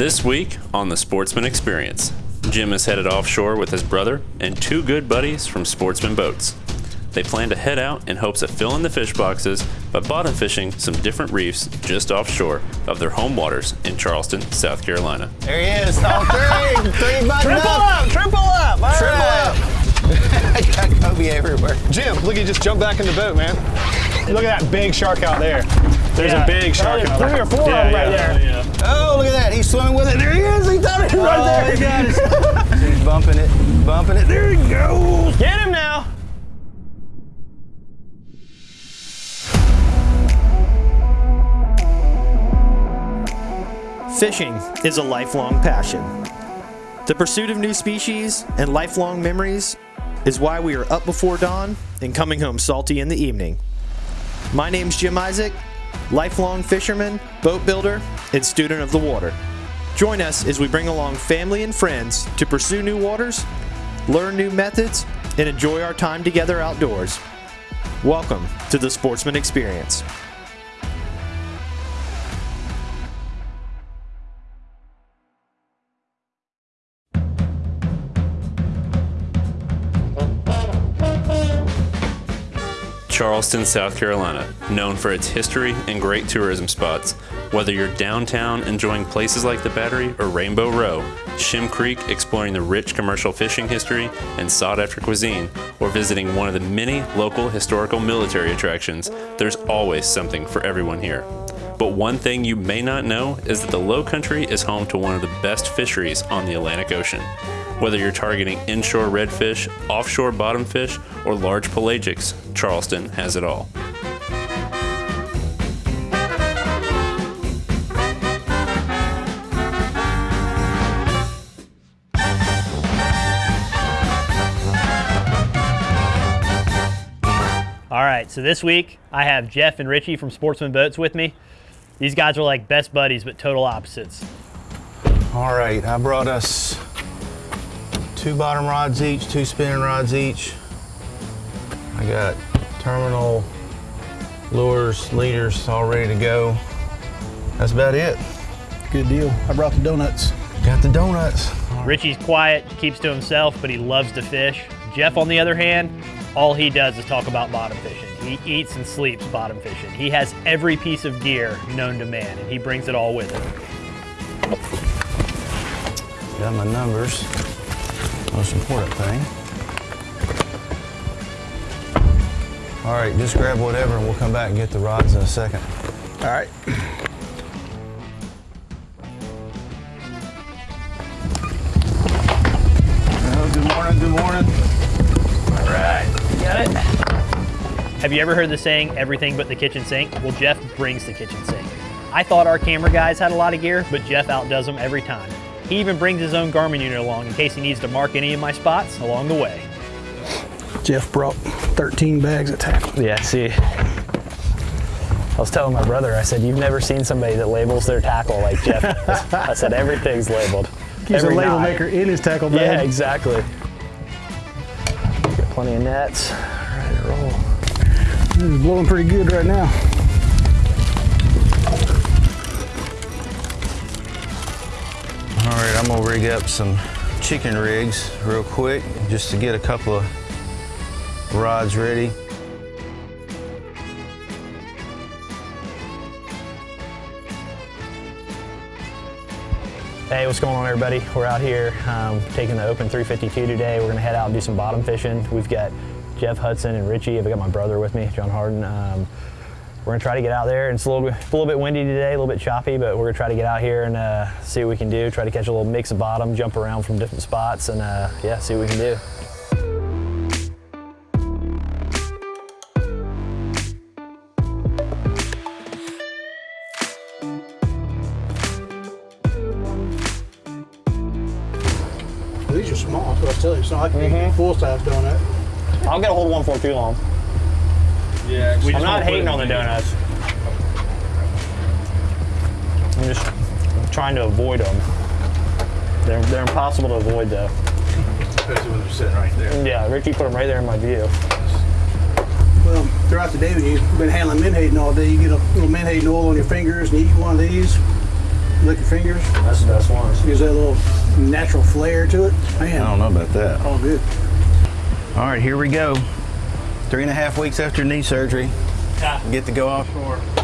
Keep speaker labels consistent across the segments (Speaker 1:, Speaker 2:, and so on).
Speaker 1: This week on the Sportsman Experience, Jim is headed offshore with his brother and two good buddies from Sportsman Boats. They plan to head out in hopes of filling the fish boxes by bottom fishing some different reefs just offshore of their home waters in Charleston, South Carolina.
Speaker 2: There he is. Oh, three. three button
Speaker 3: Triple
Speaker 2: up.
Speaker 3: up, triple up. All
Speaker 2: Triple
Speaker 3: right.
Speaker 2: up. I got Kobe everywhere.
Speaker 3: Jim, look, he just jumped back in the boat, man. Look at that big shark out there. There's
Speaker 4: Yeah.
Speaker 3: a big shark
Speaker 4: There's
Speaker 3: out
Speaker 4: three or four of them right there.
Speaker 2: Oh, look at that. He's swimming with it. There he is. He got it right there.
Speaker 3: he got it.
Speaker 2: He's bumping it, bumping it. There he goes.
Speaker 4: Get him now. Fishing is a lifelong passion. The pursuit of new species and lifelong memories is why we are up before dawn and coming home salty in the evening. My name's Jim Isaac, lifelong fisherman, boat builder, and student of the water. Join us as we bring along family and friends to pursue new waters, learn new methods, and enjoy our time together outdoors. Welcome to the Sportsman Experience.
Speaker 1: Charleston, South Carolina, known for its history and great tourism spots. Whether you're downtown enjoying places like the Battery or Rainbow Row, Shem Creek exploring the rich commercial fishing history and sought after cuisine, or visiting one of the many local historical military attractions, there's always something for everyone here. But one thing you may not know is that the Low Country is home to one of the best fisheries on the Atlantic Ocean. Whether you're targeting inshore redfish, offshore bottomfish, or large pelagics, Charleston has it all.
Speaker 4: All right, so this week I have Jeff and Richie from Sportsman Boats with me. These guys are like best buddies, but total opposites.
Speaker 2: All right, I brought us two bottom rods each, two spinning rods each. I got terminal lures, leaders all ready to go. That's about it.
Speaker 5: Good deal. I brought the donuts.
Speaker 2: Got the donuts.
Speaker 4: Richie's quiet, keeps to himself, but he loves to fish. Jeff, on the other hand, all he does is talk about bottom fishing. He eats and sleeps bottom fishing. He has every piece of gear known to man, and he brings it all with him.
Speaker 2: Got my numbers. Most important thing. All right, just grab whatever and we'll come back and get the rods in a second.
Speaker 5: All right.
Speaker 2: Good morning, good morning.
Speaker 4: Have you ever heard the saying, everything but the kitchen sink? Well, Jeff brings the kitchen sink. I thought our camera guys had a lot of gear, but Jeff outdoes them every time. He even brings his own Garmin unit along in case he needs to mark any of my spots along the way.
Speaker 5: Jeff brought 13 bags of tackle.
Speaker 6: Yeah, see, I was telling my brother, I said, you've never seen somebody that labels their tackle like Jeff. does." I said, everything's labeled.
Speaker 5: He's a label
Speaker 6: knot.
Speaker 5: maker in his tackle bag.
Speaker 6: Yeah, exactly. Got plenty of nets. Ready to roll.
Speaker 5: This is blowing pretty good right now.
Speaker 2: Gonna rig up some chicken rigs real quick just to get a couple of rods ready.
Speaker 6: Hey, what's going on, everybody? We're out here um, taking the Open 352 today. We're gonna head out and do some bottom fishing. We've got Jeff Hudson and Richie. I've got my brother with me, John Harden. Um, we're gonna try to get out there. It's a little, bit, a little bit windy today, a little bit choppy, but we're gonna try to get out here and uh, see what we can do. Try to catch a little mix of bottom, jump around from different spots, and uh, yeah, see what we can do.
Speaker 5: These are small, that's what I telling you. It's not like a full size donut.
Speaker 6: I'll get a hold of one for too long.
Speaker 3: Yeah, we
Speaker 6: I'm not hating on the donuts. I'm just trying to avoid them. They're, they're impossible to avoid though.
Speaker 2: Especially when they're sitting right there.
Speaker 6: Yeah, Ricky put them right there in my view.
Speaker 5: Well, throughout the day when you've been handling menhaden all day, you get a little menhaden oil on your fingers and you eat one of these. lick your fingers.
Speaker 4: That's the best ones.
Speaker 5: Gives that little natural flair to it. Man,
Speaker 2: I don't know about that.
Speaker 5: all good.
Speaker 2: All right, here we go. Three and a half weeks after knee surgery. Get to go offshore.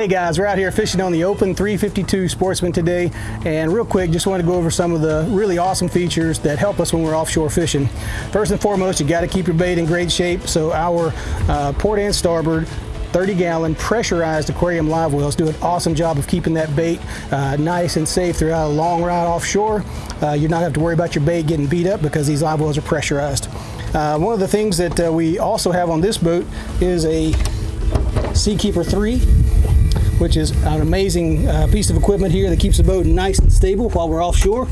Speaker 5: Hey guys, we're out here fishing on the Open 352 Sportsman today, and real quick, just want to go over some of the really awesome features that help us when we're offshore fishing. First and foremost, you got to keep your bait in great shape, so our uh, port and starboard 30 gallon pressurized aquarium live wells do an awesome job of keeping that bait uh, nice and safe throughout a long ride offshore. Uh, you do not have to worry about your bait getting beat up because these live wells are pressurized. Uh, one of the things that uh, we also have on this boat is a Seakeeper 3 which is an amazing uh, piece of equipment here that keeps the boat nice and stable while we're offshore.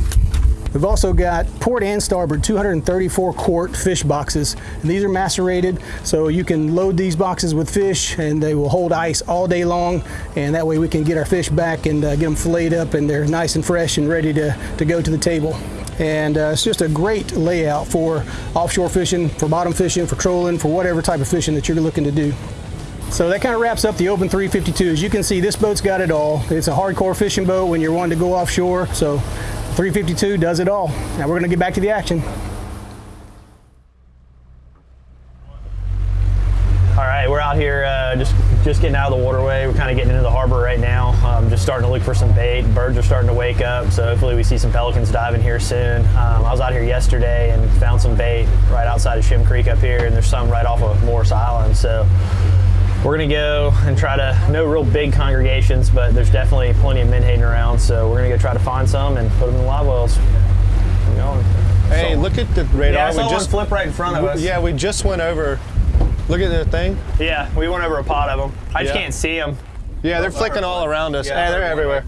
Speaker 5: We've also got port and starboard 234 quart fish boxes. And these are macerated, so you can load these boxes with fish and they will hold ice all day long. And that way we can get our fish back and uh, get them filleted up and they're nice and fresh and ready to, to go to the table. And uh, it's just a great layout for offshore fishing, for bottom fishing, for trolling, for whatever type of fishing that you're looking to do. So that kind of wraps up the Open 352. As you can see, this boat's got it all. It's a hardcore fishing boat when you're wanting to go offshore. So 352 does it all. Now we're going to get back to the action.
Speaker 6: All right, we're out here uh, just just getting out of the waterway. We're kind of getting into the harbor right now. Um, just starting to look for some bait. Birds are starting to wake up, so hopefully we see some pelicans diving here soon. Um, I was out here yesterday and found some bait right outside of Shem Creek up here, and there's some right off of Morris Island. So we're gonna go and try to no real big congregations, but there's definitely plenty of menhaden around. So we're gonna go try to find some and put them in the live wells. Keep going.
Speaker 3: Hey, look at the radar.
Speaker 6: Yeah,
Speaker 3: we just
Speaker 6: flip right in front of us.
Speaker 3: Yeah, we just went over. Look at the thing.
Speaker 6: Yeah, we went over a pot of them. I just can't see them.
Speaker 3: Yeah, they're flicking all around us. hey, they're everywhere.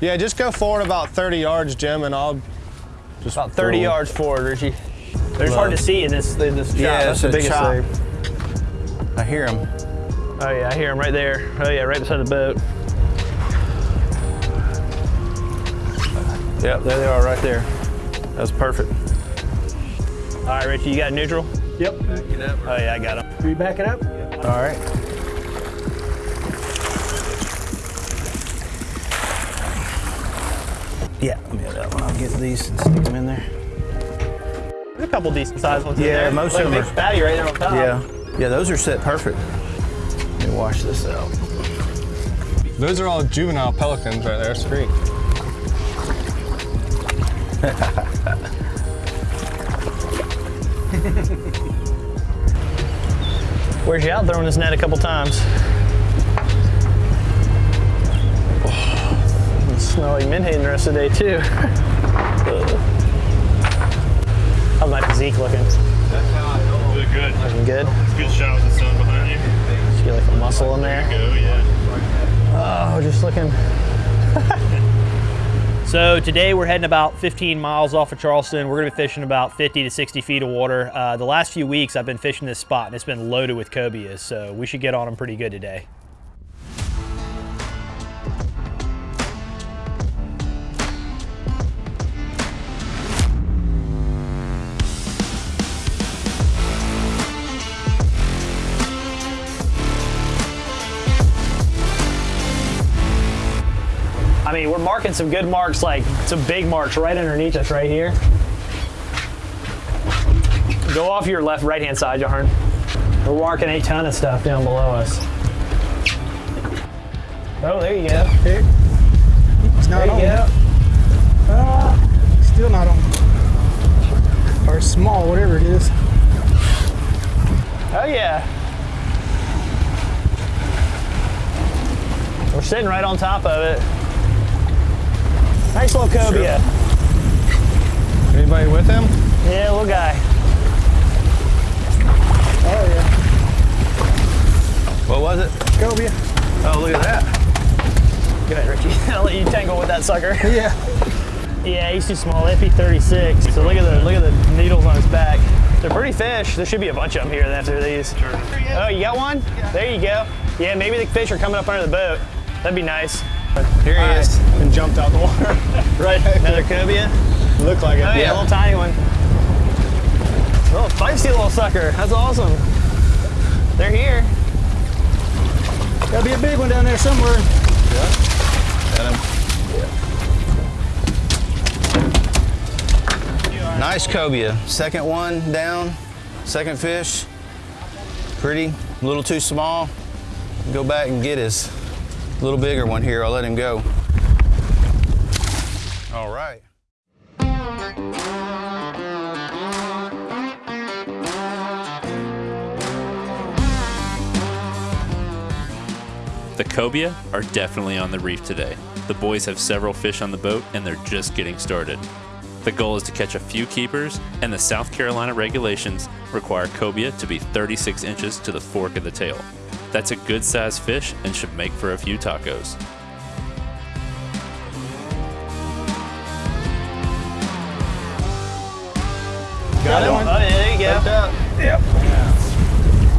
Speaker 3: Yeah, just go forward about 30 yards, Jim, and I'll just
Speaker 6: About 30
Speaker 3: Cool.
Speaker 6: yards forward, Richie. They're just hard to see in this in this.
Speaker 2: Yeah,
Speaker 6: That's the biggest
Speaker 2: chop.
Speaker 6: thing.
Speaker 2: I hear him.
Speaker 6: Oh yeah, I hear them right there. Oh yeah, right beside the boat.
Speaker 2: Yep, there they are right there. That's perfect.
Speaker 6: All right, Richie, you got neutral?
Speaker 5: Yep.
Speaker 6: Oh yeah, I got them.
Speaker 5: Are you backing up?
Speaker 2: All right. Yeah, let me have that one. I'll get these and stick them in there.
Speaker 6: There's a couple decent sized ones in
Speaker 2: Yeah, most
Speaker 6: Look,
Speaker 2: of them are-
Speaker 6: fatty right there on top.
Speaker 2: Yeah, yeah, those are set perfect. Let me wash this out.
Speaker 3: Those are all juvenile pelicans right there. Screek.
Speaker 6: Where's you out throwing this net a couple times? Oh, it smell like menhaden the rest of the day too. How's my physique looking?
Speaker 1: Really good.
Speaker 6: Looking good?
Speaker 1: Good shot with the sun
Speaker 6: Just like a muscle in there. Oh, just looking. so today we're heading about 15 miles off of Charleston. We're gonna be fishing about 50 to 60 feet of water. Uh, the last few weeks I've been fishing this spot and it's been loaded with cobias, so we should get on them pretty good today. Marking some good marks, like some big marks right underneath us right here. Go off your left, right hand side, Jarn. We're marking a ton of stuff down below us. Oh, there you go.
Speaker 5: Here. It's not
Speaker 6: There you
Speaker 5: on.
Speaker 6: go.
Speaker 5: Ah, still not on. Or small, whatever it is.
Speaker 6: Oh, yeah. We're sitting right on top of it. Nice little cobia.
Speaker 3: Anybody with him?
Speaker 6: Yeah, little guy.
Speaker 5: Oh yeah.
Speaker 2: What was it?
Speaker 5: Cobia.
Speaker 2: Oh, look at that.
Speaker 6: Go ahead, Richie. I'll let you tangle with that sucker.
Speaker 5: Yeah.
Speaker 6: Yeah, he's too small. FE36. So look at the look at the needles on his back. They're pretty fish. There should be a bunch of them here after these. Oh, you got one? There you go. Yeah, maybe the fish are coming up under the boat. That'd be nice.
Speaker 3: Here he is. And jumped out the water.
Speaker 6: Right, another cobia.
Speaker 3: Looked like it.
Speaker 6: Oh yeah, a little tiny one. Little feisty little sucker. That's awesome. They're here.
Speaker 5: Gotta be a big one down there somewhere. Yeah.
Speaker 2: Got him. Yeah. Nice cobia. Second one down. Second fish. Pretty. A little too small. Go back and get his little bigger one here. I'll let him go. All right.
Speaker 1: The cobia are definitely on the reef today. The boys have several fish on the boat and they're just getting started. The goal is to catch a few keepers, and the South Carolina regulations require cobia to be 36 inches to the fork of the tail. That's a good sized fish and should make for a few tacos.
Speaker 3: Got him.
Speaker 6: Oh, yeah, there you go.
Speaker 3: Hooked up.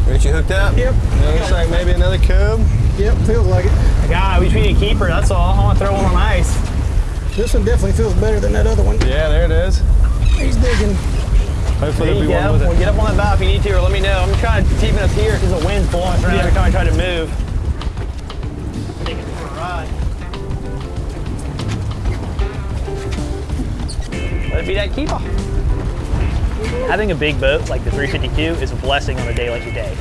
Speaker 2: Richie hooked up?
Speaker 5: Yep,
Speaker 3: Looks like maybe another cub.
Speaker 5: yep, feels like it.
Speaker 6: God, we just need a keeper, that's all. I want to throw one on ice.
Speaker 5: This one definitely feels better than that other one.
Speaker 3: Yeah, there it is.
Speaker 5: He's digging.
Speaker 3: Hopefully
Speaker 6: There
Speaker 3: there'll
Speaker 6: you
Speaker 3: be
Speaker 6: go.
Speaker 3: one with
Speaker 6: Well, get up on that bow if you need to, or let me know. I'm trying to keep us here because the wind's blowing us around every time I try to move. Take it for a ride. Let it be that keeper. Having a big boat like the 352 is a blessing on a day like today.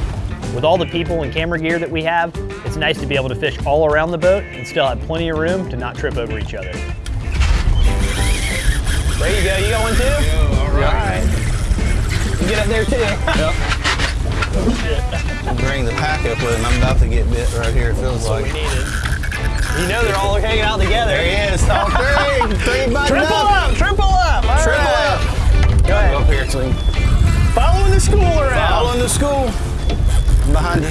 Speaker 6: With all the people and camera gear that we have, it's nice to be able to fish all around the boat and still have plenty of room to not trip over each other. There you go. You got one too?
Speaker 2: all right.
Speaker 6: You get up there too.
Speaker 2: Bring the pack up with him. I'm about to get bit right here, it feels
Speaker 6: we
Speaker 2: like.
Speaker 6: needed. You know they're all hanging out together.
Speaker 2: There he is. All three. Three button
Speaker 6: Triple
Speaker 2: up.
Speaker 6: up, triple up. All
Speaker 2: Triple
Speaker 6: right.
Speaker 2: up.
Speaker 6: Go
Speaker 2: Go up here so we can
Speaker 6: Following the school around.
Speaker 2: Following the school. I'm behind you.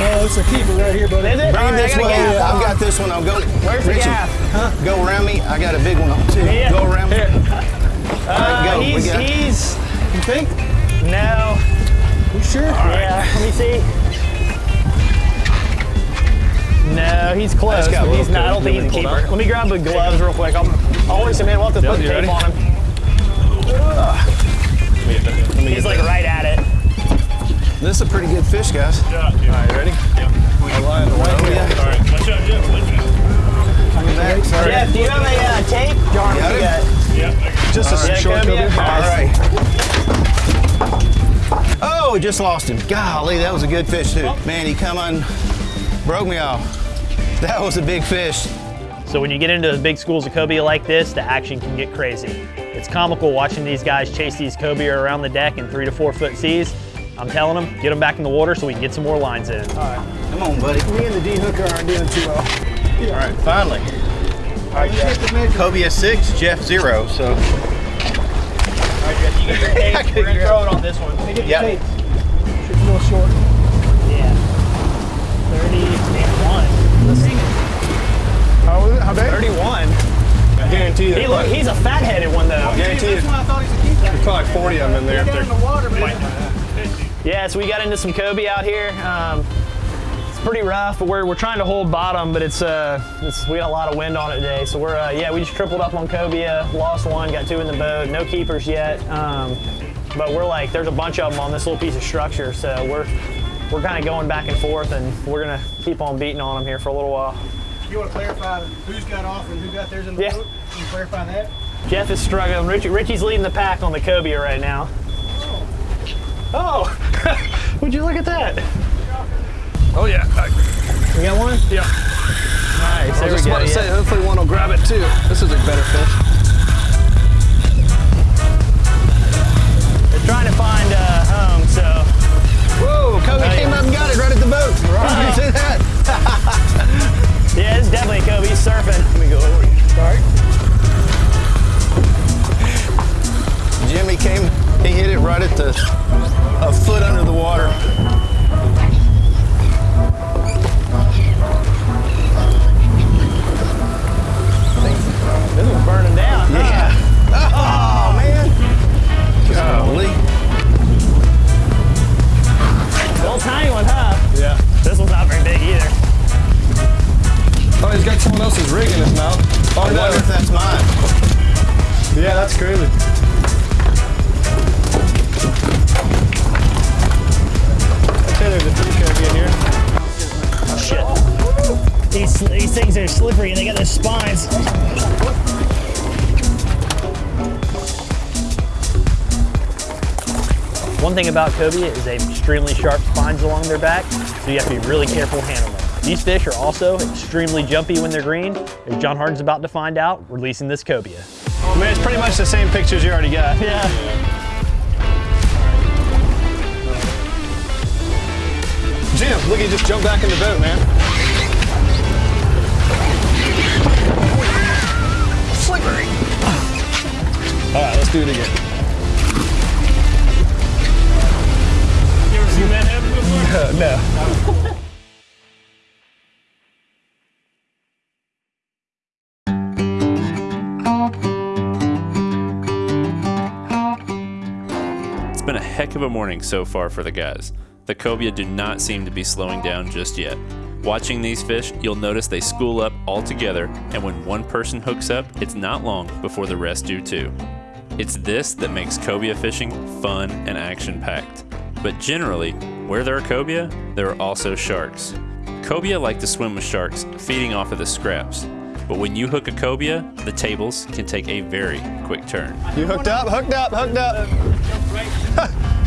Speaker 5: Oh, it's a keeper right here, buddy.
Speaker 6: Is it?
Speaker 2: Bring
Speaker 6: right,
Speaker 2: this
Speaker 6: got a
Speaker 2: way.
Speaker 6: gaff.
Speaker 2: I've got this one. I'll go.
Speaker 6: Where's the
Speaker 2: Richie,
Speaker 6: gaff?
Speaker 2: Go around me. I got a big one on too.
Speaker 6: Yeah.
Speaker 2: Go around me. All
Speaker 6: Uh,
Speaker 2: right, go.
Speaker 6: he's,
Speaker 2: got
Speaker 6: he's,
Speaker 5: You think?
Speaker 6: no.
Speaker 5: You sure?
Speaker 6: Yeah, let me see. No, he's close,
Speaker 2: got a
Speaker 6: but he's
Speaker 2: little
Speaker 6: not. I don't think he's a keeper.
Speaker 3: out.
Speaker 6: Let me grab the gloves real quick. I'll, I'll hoist him in. We'll have to put tape
Speaker 3: ready?
Speaker 6: on him.
Speaker 3: Let me
Speaker 6: He's
Speaker 3: get
Speaker 6: like right at it.
Speaker 2: This is a pretty good fish, guys.
Speaker 3: All right, ready? I'll lie on the right here.
Speaker 2: yeah.
Speaker 1: Watch out, Jeff.
Speaker 2: Coming back. Sorry.
Speaker 6: Jeff, do you have a uh, tape? Darn,
Speaker 2: Got
Speaker 6: you
Speaker 2: it?
Speaker 6: got
Speaker 3: Just a
Speaker 6: Yeah,
Speaker 3: short
Speaker 6: cobia.
Speaker 3: cobia.
Speaker 2: All right. Oh, we just lost him. Golly, that was a good fish too. Man, he come on, broke me off. That was a big fish.
Speaker 6: So when you get into the big schools of cobia like this, the action can get crazy. It's comical watching these guys chase these cobia around the deck in three to four foot seas. I'm telling them, get them back in the water so we can get some more lines in.
Speaker 2: All right, come on, buddy.
Speaker 5: Me and the D hooker aren't doing too well.
Speaker 7: All right, finally.
Speaker 5: All right, Jeff.
Speaker 7: Cobia six, Jeff zero. So
Speaker 6: All right, Jeff, you get your tape. We're gonna throw it on this one.
Speaker 7: Yeah.
Speaker 5: tape. It's a little short.
Speaker 6: Yeah. 31. Let's see.
Speaker 3: How, was it? How big?
Speaker 6: 31.
Speaker 3: I guarantee you.
Speaker 6: He look, he's a fat-headed one though.
Speaker 3: guarantee you.
Speaker 5: I thought he was a keeper.
Speaker 3: There's probably 40 of them in there.
Speaker 5: Down in the water, man.
Speaker 6: Yeah, so we got into some cobia out here. Um, it's pretty rough, but we're, we're trying to hold bottom, but it's uh, it's, we got a lot of wind on it today. So we're uh, yeah, we just tripled up on cobia, lost one, got two in the boat, no keepers yet. Um, but we're like, there's a bunch of them on this little piece of structure, so we're we're kind of going back and forth, and we're gonna keep on beating on them here for a little while.
Speaker 5: You want to clarify who's got off and who got theirs in the
Speaker 6: Yeah.
Speaker 5: boat? Can you clarify that?
Speaker 6: Jeff is struggling. Richie, Richie's leading the pack on the cobia right now. Oh, would you look at that?
Speaker 3: Oh yeah.
Speaker 6: You got one?
Speaker 3: yeah.
Speaker 6: Nice.
Speaker 3: I was just about to
Speaker 6: yeah.
Speaker 3: hopefully one will grab it too. This is a better fish.
Speaker 6: They're trying to find a home, so
Speaker 2: Whoa, Kobe
Speaker 6: Oh,
Speaker 2: came
Speaker 6: yeah.
Speaker 2: up and got it right at the boat. Did you see that?
Speaker 6: yeah, it's definitely Kobe. He's surfing. Let me go over.
Speaker 5: Sorry.
Speaker 2: Jimmy came, he hit it right at the, a foot under the water.
Speaker 6: Slippery and they got those spines. One thing about cobia is they have extremely sharp spines along their back, so you have to be really careful handling them. These fish are also extremely jumpy when they're green, as John Harden's about to find out, releasing this cobia.
Speaker 3: I mean, it's pretty much the same pictures you already got.
Speaker 6: Yeah.
Speaker 3: Jim, look, he just jumped back in the boat, man. Do it again.
Speaker 1: You ever seen that happen before?
Speaker 3: no.
Speaker 1: It's been a heck of a morning so far for the guys. The cobia do not seem to be slowing down just yet. Watching these fish, you'll notice they school up all together, and when one person hooks up, it's not long before the rest do too. It's this that makes cobia fishing fun and action packed. But generally, where there are cobia, there are also sharks. Cobia like to swim with sharks, feeding off of the scraps. But when you hook a cobia, the tables can take a very quick turn.
Speaker 3: You hooked up, hooked up, hooked up.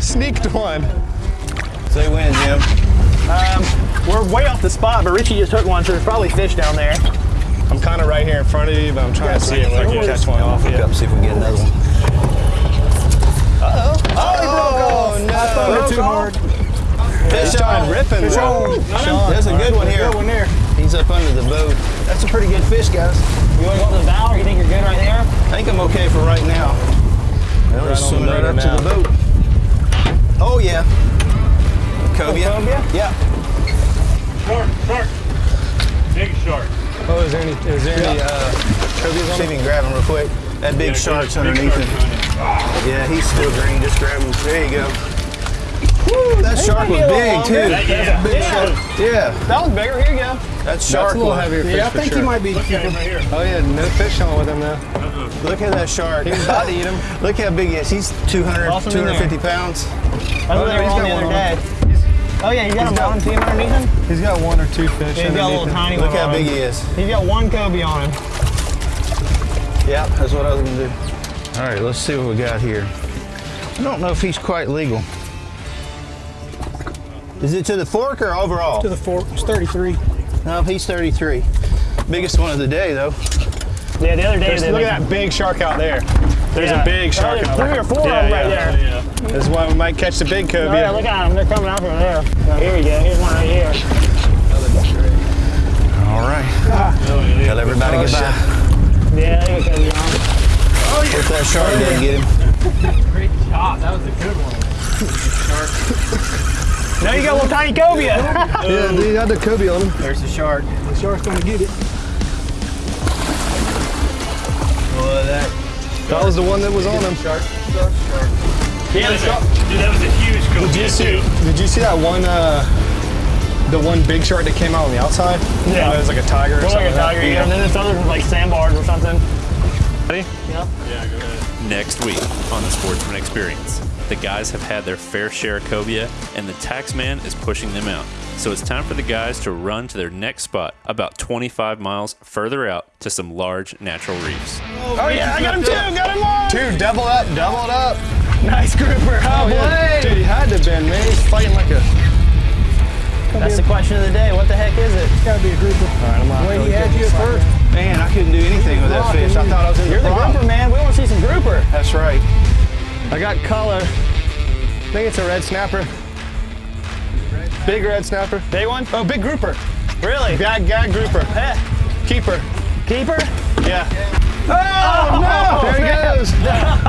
Speaker 3: Sneaked one.
Speaker 2: Say when, Jim.
Speaker 6: Um, we're way off the spot, but Richie just hooked one, so there's probably fish down there.
Speaker 3: I'm kind of right here in front of you, but I'm trying to see if I can catch one off
Speaker 2: Hook
Speaker 3: you.
Speaker 2: up, see if we can get another one.
Speaker 3: Oh, no.
Speaker 5: They're too hard.
Speaker 3: Fish on. ripping.
Speaker 5: Fish on.
Speaker 3: Sean.
Speaker 2: There's a good one here.
Speaker 5: Good one there.
Speaker 2: He's up under the boat.
Speaker 5: That's a pretty good fish, guys.
Speaker 6: You want to go up to the bow, or you think you're good right there?
Speaker 2: I think I'm okay for right now. He's
Speaker 3: on
Speaker 2: swimming right up to the boat. Oh, yeah. Cobia?
Speaker 6: cobia?
Speaker 2: Yeah.
Speaker 1: Shark, shark, big shark.
Speaker 3: Oh, is there any, is there any, uh, cobias
Speaker 2: See if you can grab him real quick. That big shark's underneath him. Yeah, he's still green. Just grab him. There you go. Woo, that shark was big, too.
Speaker 1: Yeah.
Speaker 2: Big shark. Yeah,
Speaker 6: That was bigger. Here you go.
Speaker 2: that
Speaker 3: That's
Speaker 2: shark
Speaker 3: a little heavier fish
Speaker 5: Yeah, I think
Speaker 3: sure.
Speaker 5: he might be.
Speaker 3: Oh yeah, no fish on with him though.
Speaker 2: Look at that shark.
Speaker 3: He's about to eat him.
Speaker 2: Look how big he is. He's 200,
Speaker 6: Toss him in there.
Speaker 2: 250 pounds.
Speaker 6: That's
Speaker 3: Oh,
Speaker 6: what
Speaker 3: no,
Speaker 6: they were
Speaker 3: oh,
Speaker 6: he's
Speaker 3: got
Speaker 6: the
Speaker 3: one on.
Speaker 6: Oh yeah, you got a
Speaker 3: He's
Speaker 6: bottom team underneath him?
Speaker 3: He's got one or two fish.
Speaker 6: Yeah, he's got a little
Speaker 3: him.
Speaker 6: tiny
Speaker 2: Look
Speaker 6: one
Speaker 2: Look
Speaker 6: how
Speaker 2: big
Speaker 6: him.
Speaker 2: he is.
Speaker 6: He's got one cobia on him.
Speaker 2: Yeah, that's what I was gonna do. All right, let's see what we got here. I don't know if he's quite legal. Is it to the fork or overall?
Speaker 5: To the fork. It's 33.
Speaker 2: No, he's 33. Biggest one of the day, though.
Speaker 6: Yeah, the other day
Speaker 3: There's, look at that big shark out there. There's
Speaker 6: Yeah.
Speaker 3: a big shark
Speaker 6: Oh, there's
Speaker 3: out
Speaker 6: three or four
Speaker 3: yeah,
Speaker 6: of them right
Speaker 3: yeah.
Speaker 6: there.
Speaker 3: This is why we might catch the big cobia.
Speaker 6: Oh yeah, look at them. They're coming out from there. Oh, here we go. Here's one right here.
Speaker 2: All right. Ah. Tell everybody
Speaker 3: Oh,
Speaker 2: goodbye.
Speaker 6: Yeah, there you go. John.
Speaker 2: Hope that shark didn't get him. Great job. That was a good one.
Speaker 6: now you got a little tiny cobia.
Speaker 3: Yeah, he had the cobia on him.
Speaker 2: There's the shark.
Speaker 5: The shark's gonna get it.
Speaker 2: Well, that
Speaker 3: That was the one that was on him.
Speaker 2: shark, shark, shark.
Speaker 6: yeah, the shark.
Speaker 1: Dude, that was a huge cobia
Speaker 3: Did you see? Did you see that one? Uh, the one big shark that came out on the outside.
Speaker 6: Yeah.
Speaker 3: it was like a tiger or
Speaker 6: Look
Speaker 3: something.
Speaker 6: like a
Speaker 3: like that.
Speaker 6: tiger, yeah. And then this other was like sandbars or something.
Speaker 3: Ready?
Speaker 6: Yeah.
Speaker 1: Next week on the Sportsman Experience, the guys have had their fair share of cobia, and the taxman is pushing them out. So it's time for the guys to run to their next spot, about 25 miles further out to some large natural reefs.
Speaker 6: Oh yeah, I got him too. Got him on.
Speaker 3: Two, double up, double it up.
Speaker 6: Nice grouper. Oh,
Speaker 3: yeah.
Speaker 6: boy.
Speaker 3: Dude, he had to have been, man. He's fighting like a.
Speaker 6: That's the question of the day. What the heck is it?
Speaker 5: It's gotta be a grouper.
Speaker 3: All right, I'm
Speaker 5: The way he had you at first.
Speaker 2: Man, I couldn't do anything with that fish. I thought I was in the
Speaker 6: You're the grouper, man. We want to see some grouper.
Speaker 2: That's right.
Speaker 3: I got color. I think it's a red snapper. Big red snapper.
Speaker 6: Big one?
Speaker 3: Oh, big grouper.
Speaker 6: Really?
Speaker 3: Gag, gag grouper.
Speaker 6: Eh,
Speaker 3: Keeper.
Speaker 6: Keeper?
Speaker 3: Yeah. Oh, no! There he goes.